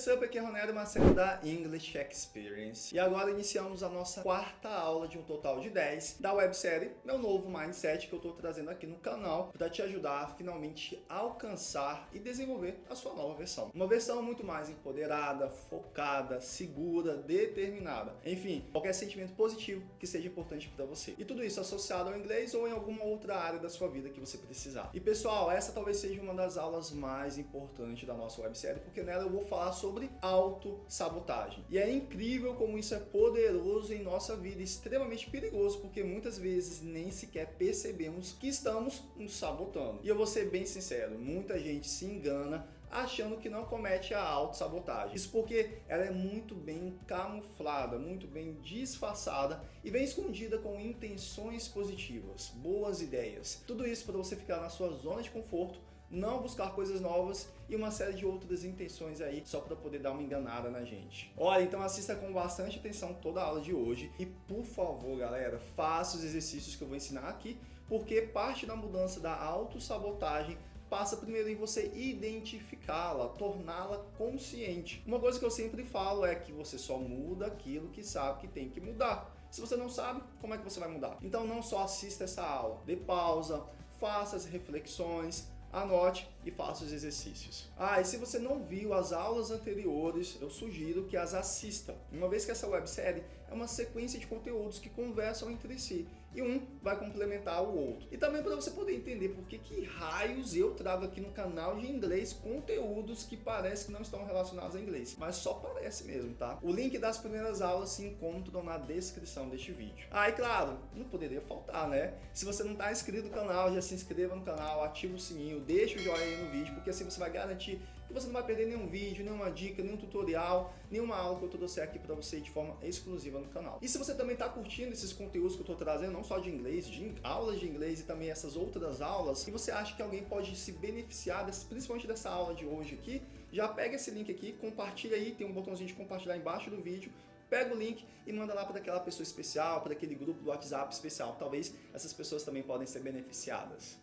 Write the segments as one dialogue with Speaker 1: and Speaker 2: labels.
Speaker 1: what's up? Aqui é Ronero Marcelo da English Experience. E agora iniciamos a nossa quarta aula de um total de 10 da websérie Meu Novo Mindset que eu estou trazendo aqui no canal para te ajudar a finalmente alcançar e desenvolver a sua nova versão. Uma versão muito mais empoderada, focada, segura, determinada. Enfim, qualquer sentimento positivo que seja importante para você. E tudo isso associado ao inglês ou em alguma outra área da sua vida que você precisar. E pessoal, essa talvez seja uma das aulas mais importantes da nossa websérie, porque nela eu vou falar falar sobre autossabotagem. E é incrível como isso é poderoso em nossa vida, extremamente perigoso, porque muitas vezes nem sequer percebemos que estamos nos sabotando. E eu vou ser bem sincero, muita gente se engana achando que não comete a autossabotagem. Isso porque ela é muito bem camuflada, muito bem disfarçada e vem escondida com intenções positivas, boas ideias. Tudo isso para você ficar na sua zona de conforto não buscar coisas novas e uma série de outras intenções aí só para poder dar uma enganada na gente. Olha, então assista com bastante atenção toda a aula de hoje e por favor, galera, faça os exercícios que eu vou ensinar aqui, porque parte da mudança da autossabotagem passa primeiro em você identificá-la, torná-la consciente. Uma coisa que eu sempre falo é que você só muda aquilo que sabe que tem que mudar. Se você não sabe, como é que você vai mudar? Então não só assista essa aula, dê pausa, faça as reflexões, anote e faça os exercícios. Ah, e se você não viu as aulas anteriores, eu sugiro que as assista, uma vez que essa websérie é uma sequência de conteúdos que conversam entre si e um vai complementar o outro. E também para você poder entender por que, que raios eu trago aqui no canal de inglês conteúdos que parece que não estão relacionados a inglês, mas só parece mesmo, tá? O link das primeiras aulas se encontram na descrição deste vídeo. Ah, e claro, não poderia faltar, né? Se você não está inscrito no canal, já se inscreva no canal, ativa o sininho, deixa o joinha aí no vídeo, porque assim você vai garantir você não vai perder nenhum vídeo, nenhuma dica, nenhum tutorial, nenhuma aula que eu trouxe aqui para você de forma exclusiva no canal. E se você também está curtindo esses conteúdos que eu estou trazendo, não só de inglês, de aulas de inglês e também essas outras aulas, e você acha que alguém pode se beneficiar, desse, principalmente dessa aula de hoje aqui, já pega esse link aqui, compartilha aí, tem um botãozinho de compartilhar embaixo do vídeo, pega o link e manda lá para aquela pessoa especial, para aquele grupo do WhatsApp especial. Talvez essas pessoas também podem ser beneficiadas.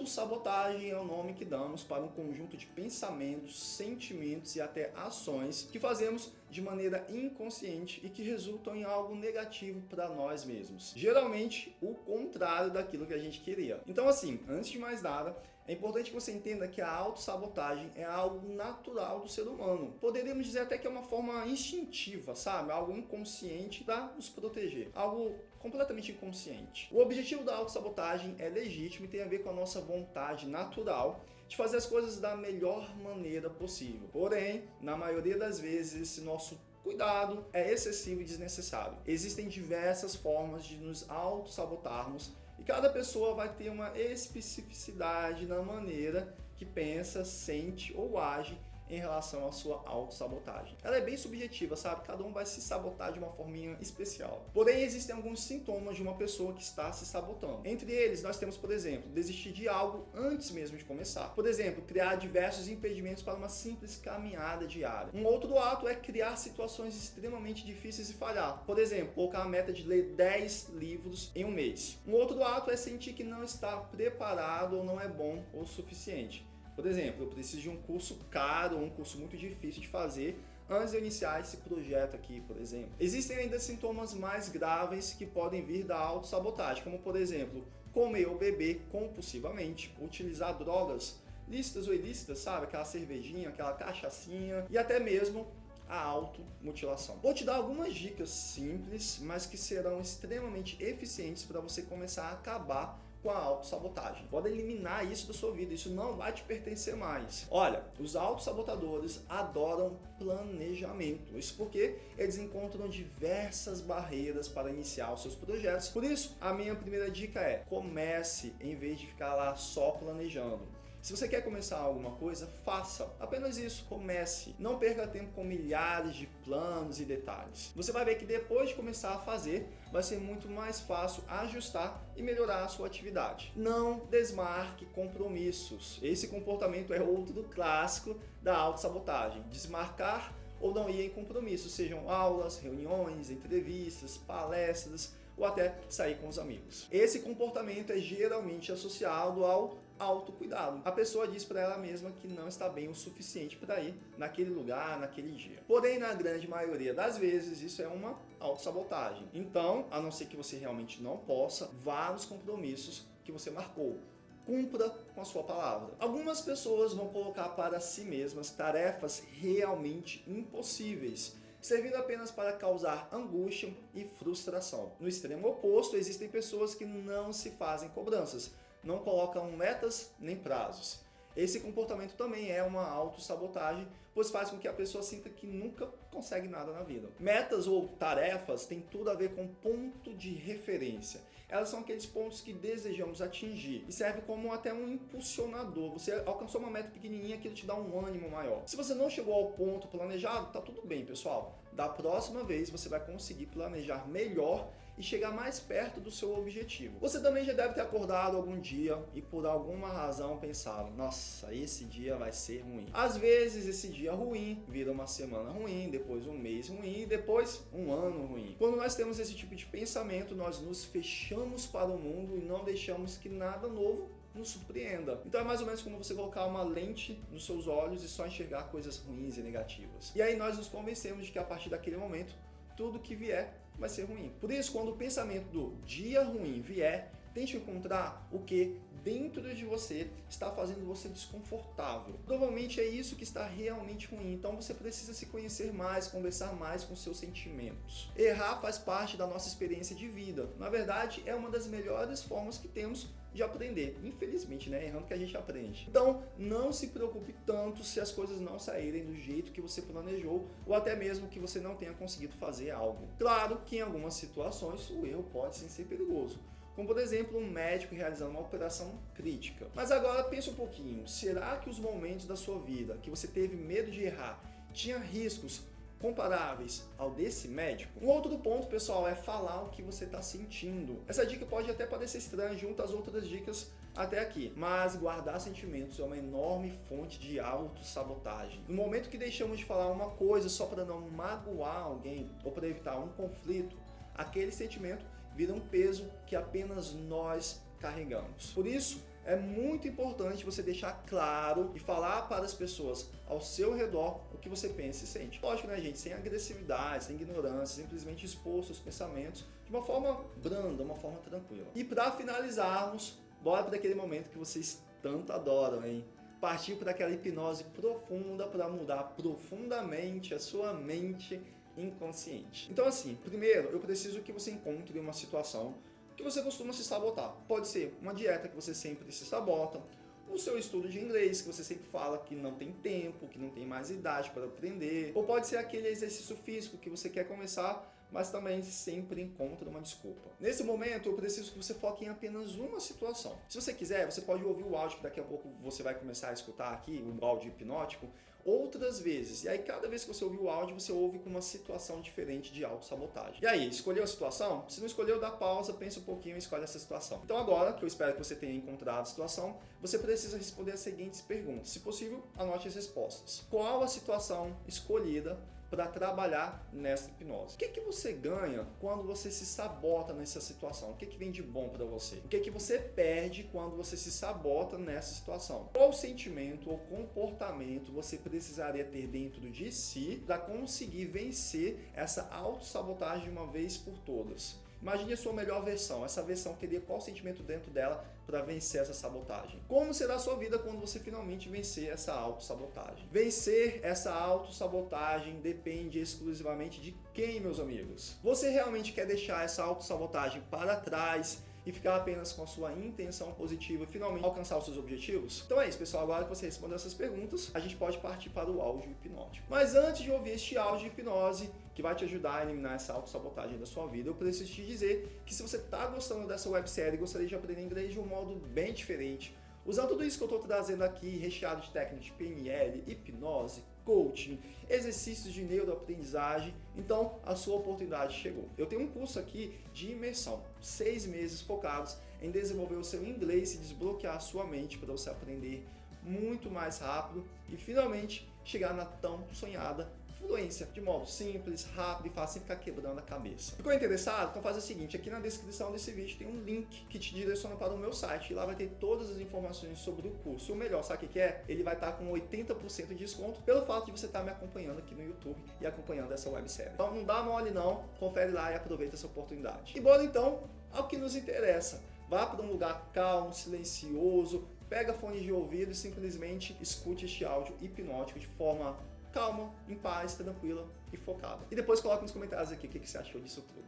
Speaker 1: Autossabotagem é o nome que damos para um conjunto de pensamentos, sentimentos e até ações que fazemos de maneira inconsciente e que resultam em algo negativo para nós mesmos. Geralmente, o contrário daquilo que a gente queria. Então assim, antes de mais nada, é importante que você entenda que a autossabotagem é algo natural do ser humano. Poderíamos dizer até que é uma forma instintiva, sabe? Algo inconsciente para nos proteger. Algo completamente inconsciente. O objetivo da autossabotagem é legítimo e tem a ver com a nossa vontade natural de fazer as coisas da melhor maneira possível. Porém, na maioria das vezes, esse nosso cuidado é excessivo e desnecessário. Existem diversas formas de nos auto-sabotarmos e cada pessoa vai ter uma especificidade na maneira que pensa, sente ou age em relação à sua autossabotagem. Ela é bem subjetiva, sabe? Cada um vai se sabotar de uma forminha especial. Porém, existem alguns sintomas de uma pessoa que está se sabotando. Entre eles, nós temos, por exemplo, desistir de algo antes mesmo de começar. Por exemplo, criar diversos impedimentos para uma simples caminhada diária. Um outro ato é criar situações extremamente difíceis e falhar. Por exemplo, colocar a meta de ler 10 livros em um mês. Um outro ato é sentir que não está preparado ou não é bom o suficiente. Por exemplo, eu preciso de um curso caro, um curso muito difícil de fazer antes de eu iniciar esse projeto aqui, por exemplo. Existem ainda sintomas mais graves que podem vir da autossabotagem, como por exemplo, comer ou beber compulsivamente, utilizar drogas lícitas ou ilícitas, sabe? Aquela cervejinha, aquela cachaçinha e até mesmo a automutilação. Vou te dar algumas dicas simples, mas que serão extremamente eficientes para você começar a acabar com a autossabotagem. Pode eliminar isso da sua vida, isso não vai te pertencer mais. Olha, os autossabotadores adoram planejamento. Isso porque eles encontram diversas barreiras para iniciar os seus projetos. Por isso, a minha primeira dica é comece em vez de ficar lá só planejando. Se você quer começar alguma coisa, faça. Apenas isso, comece. Não perca tempo com milhares de planos e detalhes. Você vai ver que depois de começar a fazer, vai ser muito mais fácil ajustar e melhorar a sua atividade. Não desmarque compromissos. Esse comportamento é outro clássico da autossabotagem. Desmarcar ou não ir em compromissos, sejam aulas, reuniões, entrevistas, palestras, ou até sair com os amigos. Esse comportamento é geralmente associado ao autocuidado. A pessoa diz para ela mesma que não está bem o suficiente para ir naquele lugar, naquele dia. Porém, na grande maioria das vezes, isso é uma autossabotagem. Então, a não ser que você realmente não possa, vá nos compromissos que você marcou cumpra com a sua palavra. Algumas pessoas vão colocar para si mesmas tarefas realmente impossíveis, servindo apenas para causar angústia e frustração. No extremo oposto, existem pessoas que não se fazem cobranças, não colocam metas nem prazos. Esse comportamento também é uma autossabotagem, pois faz com que a pessoa sinta que nunca consegue nada na vida. Metas ou tarefas têm tudo a ver com ponto de referência. Elas são aqueles pontos que desejamos atingir e serve como até um impulsionador. Você alcançou uma meta pequenininha, aquilo te dá um ânimo maior. Se você não chegou ao ponto planejado, tá tudo bem, pessoal. Da próxima vez você vai conseguir planejar melhor e chegar mais perto do seu objetivo. Você também já deve ter acordado algum dia e por alguma razão pensado, nossa, esse dia vai ser ruim. Às vezes esse dia ruim vira uma semana ruim, depois um mês ruim depois um ano ruim. Quando nós temos esse tipo de pensamento, nós nos fechamos para o mundo e não deixamos que nada novo nos surpreenda. Então é mais ou menos como você colocar uma lente nos seus olhos e só enxergar coisas ruins e negativas. E aí nós nos convencemos de que a partir daquele momento, tudo que vier vai ser ruim. Por isso, quando o pensamento do dia ruim vier, tente encontrar o que dentro de você está fazendo você desconfortável. Provavelmente é isso que está realmente ruim, então você precisa se conhecer mais, conversar mais com seus sentimentos. Errar faz parte da nossa experiência de vida. Na verdade, é uma das melhores formas que temos de aprender. Infelizmente, né? Errando que a gente aprende. Então, não se preocupe tanto se as coisas não saírem do jeito que você planejou ou até mesmo que você não tenha conseguido fazer algo. Claro que em algumas situações o erro pode sim ser perigoso. Como, por exemplo, um médico realizando uma operação crítica. Mas agora pense um pouquinho, será que os momentos da sua vida que você teve medo de errar tinha riscos comparáveis ao desse médico. Um outro ponto, pessoal, é falar o que você está sentindo. Essa dica pode até parecer estranha junto às outras dicas até aqui, mas guardar sentimentos é uma enorme fonte de autossabotagem. No momento que deixamos de falar uma coisa só para não magoar alguém ou para evitar um conflito, aquele sentimento vira um peso que apenas nós carregamos. Por isso, é muito importante você deixar claro e falar para as pessoas ao seu redor o que você pensa e sente. Lógico, né, gente? Sem agressividade, sem ignorância, simplesmente expor seus pensamentos de uma forma branda, uma forma tranquila. E para finalizarmos, bora para aquele momento que vocês tanto adoram, hein? Partir para aquela hipnose profunda para mudar profundamente a sua mente inconsciente. Então assim, primeiro eu preciso que você encontre uma situação que você costuma se sabotar. Pode ser uma dieta que você sempre se sabota, o seu estudo de inglês, que você sempre fala que não tem tempo, que não tem mais idade para aprender, ou pode ser aquele exercício físico que você quer começar, mas também sempre encontra uma desculpa. Nesse momento, eu preciso que você foque em apenas uma situação. Se você quiser, você pode ouvir o áudio que daqui a pouco você vai começar a escutar aqui, o áudio hipnótico, outras vezes. E aí, cada vez que você ouvir o áudio, você ouve com uma situação diferente de autossabotagem. E aí, escolheu a situação? Se não escolheu, dá pausa, pensa um pouquinho e escolhe essa situação. Então agora, que eu espero que você tenha encontrado a situação, você precisa responder as seguintes perguntas. Se possível, anote as respostas. Qual a situação escolhida para trabalhar nessa hipnose. O que, que você ganha quando você se sabota nessa situação? O que, que vem de bom para você? O que, que você perde quando você se sabota nessa situação? Qual sentimento ou comportamento você precisaria ter dentro de si para conseguir vencer essa autossabotagem de uma vez por todas? Imagine a sua melhor versão. Essa versão teria qual sentimento dentro dela para vencer essa sabotagem? Como será a sua vida quando você finalmente vencer essa autossabotagem? Vencer essa autossabotagem depende exclusivamente de quem, meus amigos? Você realmente quer deixar essa autossabotagem para trás e ficar apenas com a sua intenção positiva e finalmente alcançar os seus objetivos? Então é isso, pessoal. Agora que você respondeu essas perguntas, a gente pode partir para o áudio hipnótico. Mas antes de ouvir este áudio de hipnose, que vai te ajudar a eliminar essa autossabotagem da sua vida, eu preciso te dizer que se você está gostando dessa websérie e gostaria de aprender inglês de um modo bem diferente, Usando tudo isso que eu estou trazendo aqui, recheado de técnicas de PNL, hipnose, coaching, exercícios de neuroaprendizagem, então a sua oportunidade chegou. Eu tenho um curso aqui de imersão, seis meses focados em desenvolver o seu inglês e desbloquear a sua mente para você aprender muito mais rápido e finalmente chegar na tão sonhada fluência, de modo simples, rápido e fácil, sem ficar quebrando a cabeça. Ficou interessado? Então faz o seguinte, aqui na descrição desse vídeo tem um link que te direciona para o meu site e lá vai ter todas as informações sobre o curso. O melhor, sabe o que é? Ele vai estar com 80% de desconto pelo fato de você estar me acompanhando aqui no YouTube e acompanhando essa websérie. Então não dá mole não, confere lá e aproveita essa oportunidade. E bora então ao que nos interessa. Vá para um lugar calmo, silencioso, pega fone de ouvido e simplesmente escute este áudio hipnótico de forma calma, em paz, tranquila e focada. E depois coloque nos comentários aqui o que você achou disso tudo.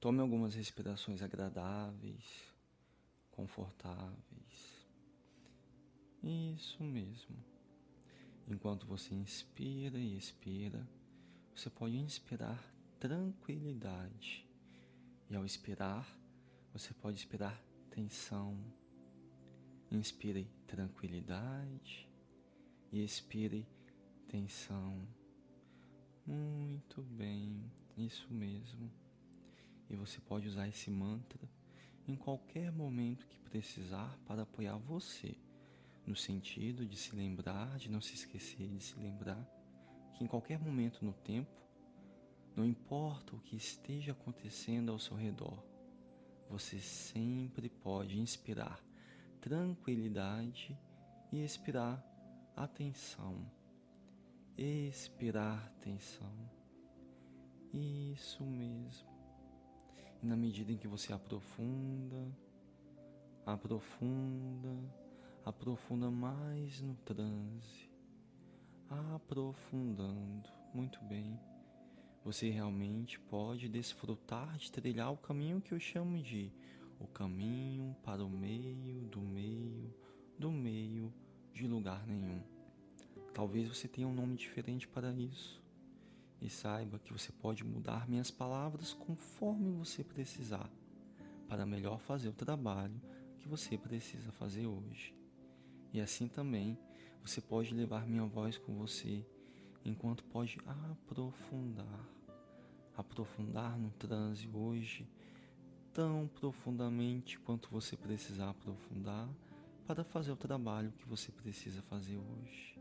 Speaker 2: Tome algumas respirações agradáveis, confortáveis. Isso mesmo. Enquanto você inspira e expira, você pode inspirar tranquilidade. E ao expirar, você pode expirar tensão. Inspire tranquilidade e expire tensão. Muito bem, isso mesmo. E você pode usar esse mantra em qualquer momento que precisar para apoiar você, no sentido de se lembrar, de não se esquecer de se lembrar que em qualquer momento no tempo, não importa o que esteja acontecendo ao seu redor, você sempre pode inspirar tranquilidade e expirar atenção. Expirar tensão. Isso mesmo. E na medida em que você aprofunda, aprofunda, aprofunda mais no transe, aprofundando, muito bem, você realmente pode desfrutar de trilhar o caminho que eu chamo de o caminho para o meio do meio do meio de lugar nenhum. Talvez você tenha um nome diferente para isso e saiba que você pode mudar minhas palavras conforme você precisar, para melhor fazer o trabalho que você precisa fazer hoje. E assim também você pode levar minha voz com você, enquanto pode aprofundar, aprofundar no transe hoje tão profundamente quanto você precisar aprofundar para fazer o trabalho que você precisa fazer hoje.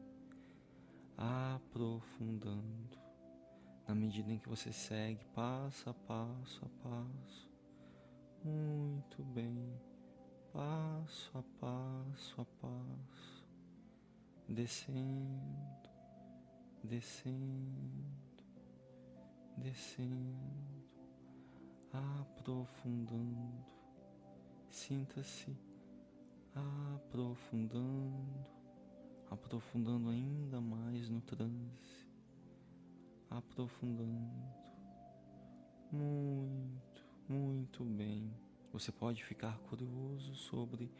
Speaker 2: Aprofundando. Na medida em que você segue passo a passo a passo. Muito bem, passo a passo a passo, descendo, descendo, descendo, aprofundando. Sinta-se aprofundando, aprofundando ainda mais no transe aprofundando. Muito, muito bem. Você pode ficar curioso sobre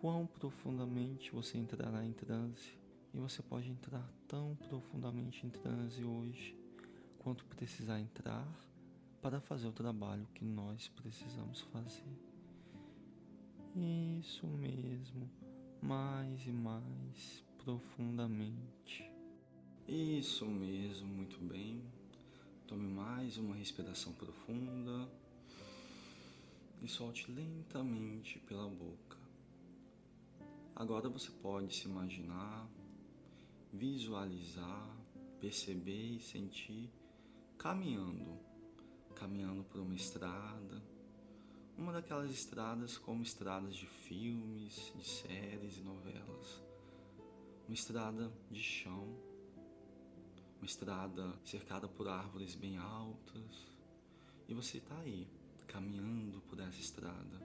Speaker 2: quão profundamente você entrará em transe. E você pode entrar tão profundamente em transe hoje quanto precisar entrar para fazer o trabalho que nós precisamos fazer. Isso mesmo, mais e mais profundamente. Isso mesmo, muito bem. Tome mais uma respiração profunda e solte lentamente pela boca. Agora você pode se imaginar, visualizar, perceber e sentir caminhando, caminhando por uma estrada, uma daquelas estradas como estradas de filmes, de séries e novelas, uma estrada de chão uma estrada cercada por árvores bem altas, e você está aí, caminhando por essa estrada,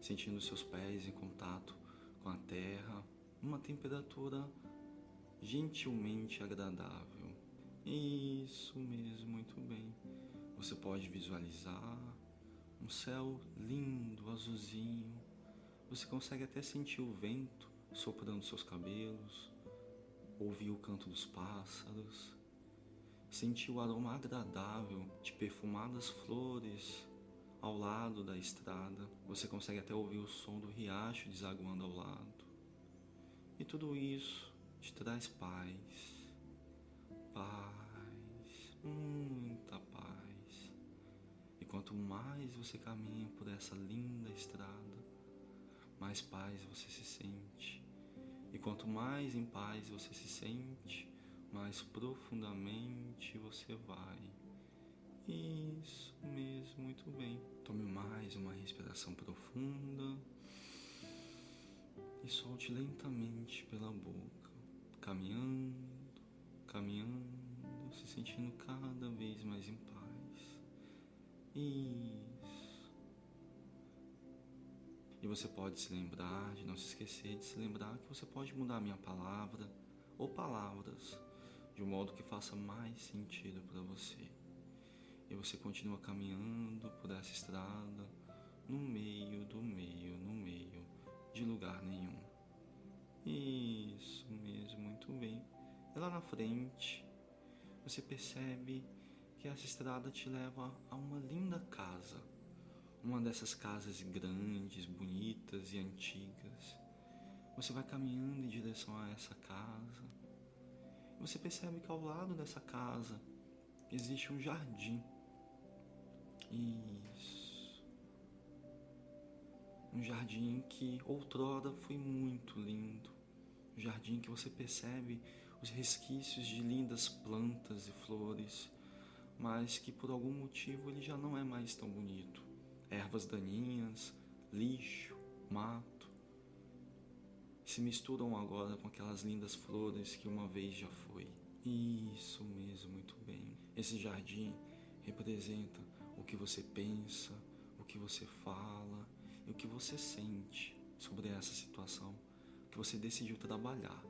Speaker 2: sentindo seus pés em contato com a terra, uma temperatura gentilmente agradável. Isso mesmo, muito bem. Você pode visualizar um céu lindo, azulzinho. Você consegue até sentir o vento soprando seus cabelos, ouvir o canto dos pássaros, sentir o aroma agradável de perfumadas flores ao lado da estrada. Você consegue até ouvir o som do riacho desaguando ao lado. E tudo isso te traz paz, paz, muita paz. Quanto mais você caminha por essa linda estrada, mais paz você se sente E quanto mais em paz você se sente, mais profundamente você vai. Isso mesmo, muito bem. Tome mais uma respiração profunda e solte lentamente pela boca, caminhando, caminhando, se sentindo cada vez mais em paz. Isso. E você pode se lembrar, de não se esquecer de se lembrar que você pode mudar a minha palavra ou palavras de um modo que faça mais sentido para você. E você continua caminhando por essa estrada no meio do meio, no meio de lugar nenhum. Isso mesmo, muito bem. E lá na frente, você percebe que essa estrada te leva a uma linda casa. Uma dessas casas grandes, bonitas e antigas. Você vai caminhando em direção a essa casa você percebe que ao lado dessa casa existe um jardim. Isso. Um jardim que outrora foi muito lindo. Um jardim que você percebe os resquícios de lindas plantas e flores, mas que por algum motivo ele já não é mais tão bonito. Ervas daninhas, lixo, mato se misturam agora com aquelas lindas flores que uma vez já foi. Isso mesmo, muito bem. Esse jardim representa o que você pensa, o que você fala e o que você sente sobre essa situação que você decidiu trabalhar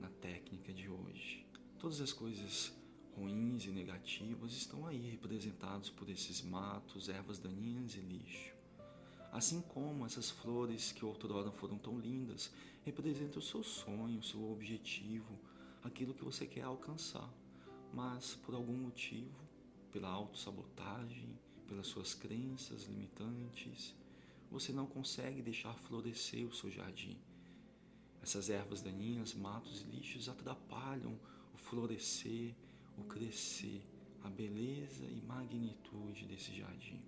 Speaker 2: na técnica de hoje. Todas as coisas ruins e negativas estão aí representados por esses matos, ervas daninhas e lixo. Assim como essas flores que outrora foram tão lindas representam o seu sonho, o seu objetivo, aquilo que você quer alcançar. Mas por algum motivo, pela autossabotagem, pelas suas crenças limitantes, você não consegue deixar florescer o seu jardim. Essas ervas daninhas, matos e lixos atrapalham o florescer, o crescer, a beleza e magnitude desse jardim.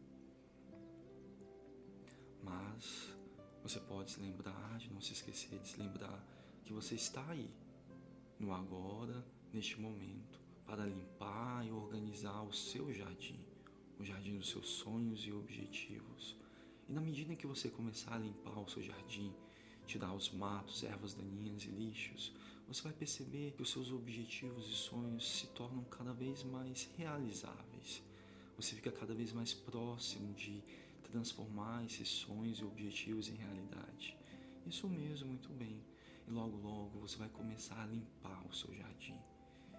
Speaker 2: Mas você pode se lembrar, de não se esquecer de se lembrar que você está aí, no agora, neste momento, para limpar e organizar o seu jardim, o jardim dos seus sonhos e objetivos. E na medida que você começar a limpar o seu jardim, tirar os matos, ervas daninhas e lixos, você vai perceber que os seus objetivos e sonhos se tornam cada vez mais realizáveis. Você fica cada vez mais próximo de transformar esses sonhos e objetivos em realidade. Isso mesmo, muito bem. E logo, logo você vai começar a limpar o seu jardim.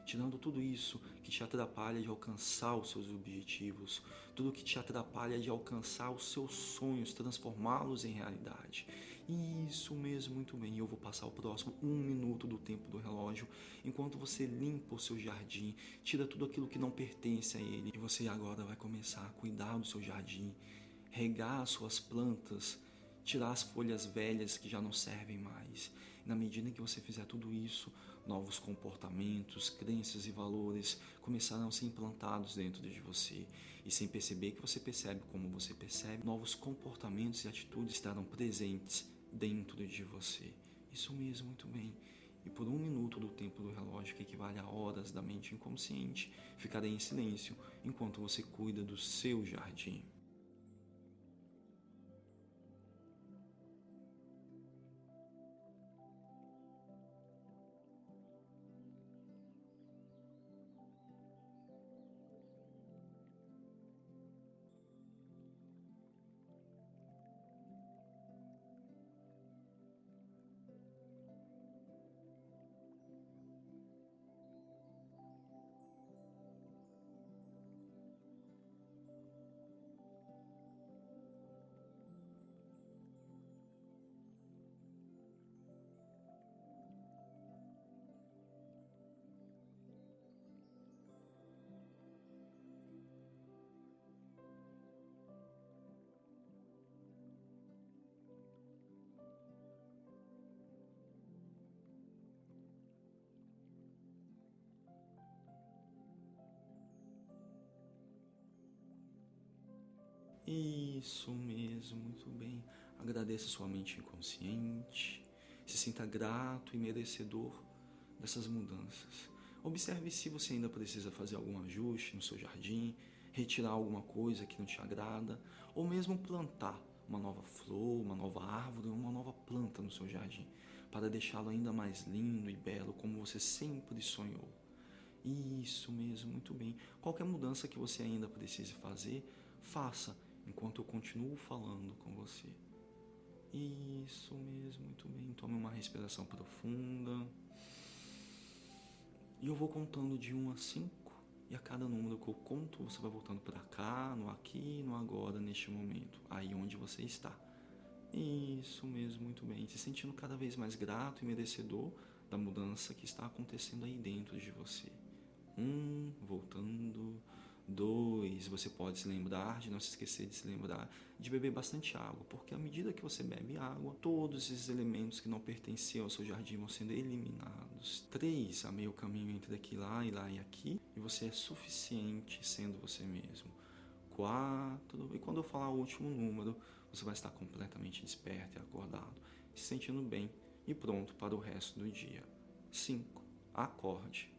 Speaker 2: Tirando tudo isso que te atrapalha de alcançar os seus objetivos, tudo que te atrapalha de alcançar os seus sonhos, transformá-los em realidade. Isso mesmo, muito bem. Eu vou passar o próximo um minuto do tempo do relógio enquanto você limpa o seu jardim, tira tudo aquilo que não pertence a ele. E você agora vai começar a cuidar do seu jardim, regar as suas plantas, tirar as folhas velhas que já não servem mais. Na medida que você fizer tudo isso, novos comportamentos, crenças e valores começarão a ser implantados dentro de você. E sem perceber que você percebe como você percebe, novos comportamentos e atitudes estarão presentes dentro de você. Isso mesmo, muito bem. E por um minuto do tempo do relógio, que equivale a horas da mente inconsciente, ficarei em silêncio enquanto você cuida do seu jardim. Isso mesmo, muito bem. Agradeça sua mente inconsciente. Se sinta grato e merecedor dessas mudanças. Observe se você ainda precisa fazer algum ajuste no seu jardim, retirar alguma coisa que não te agrada, ou mesmo plantar uma nova flor, uma nova árvore, uma nova planta no seu jardim, para deixá-lo ainda mais lindo e belo como você sempre sonhou. Isso mesmo, muito bem. Qualquer mudança que você ainda precise fazer, faça enquanto eu continuo falando com você. Isso mesmo, muito bem. Tome uma respiração profunda. E eu vou contando de 1 a 5. E a cada número que eu conto, você vai voltando para cá, no aqui, no agora, neste momento. Aí onde você está. Isso mesmo, muito bem. Se sentindo cada vez mais grato e merecedor da mudança que está acontecendo aí dentro de você. Um, voltando. Dois, você pode se lembrar de não se esquecer de se lembrar de beber bastante água, porque à medida que você bebe água, todos esses elementos que não pertenciam ao seu jardim vão sendo eliminados. Três, a meio caminho entre aqui lá e lá e aqui, e você é suficiente sendo você mesmo. Quatro, e quando eu falar o último número, você vai estar completamente desperto e acordado, se sentindo bem e pronto para o resto do dia. Cinco, acorde.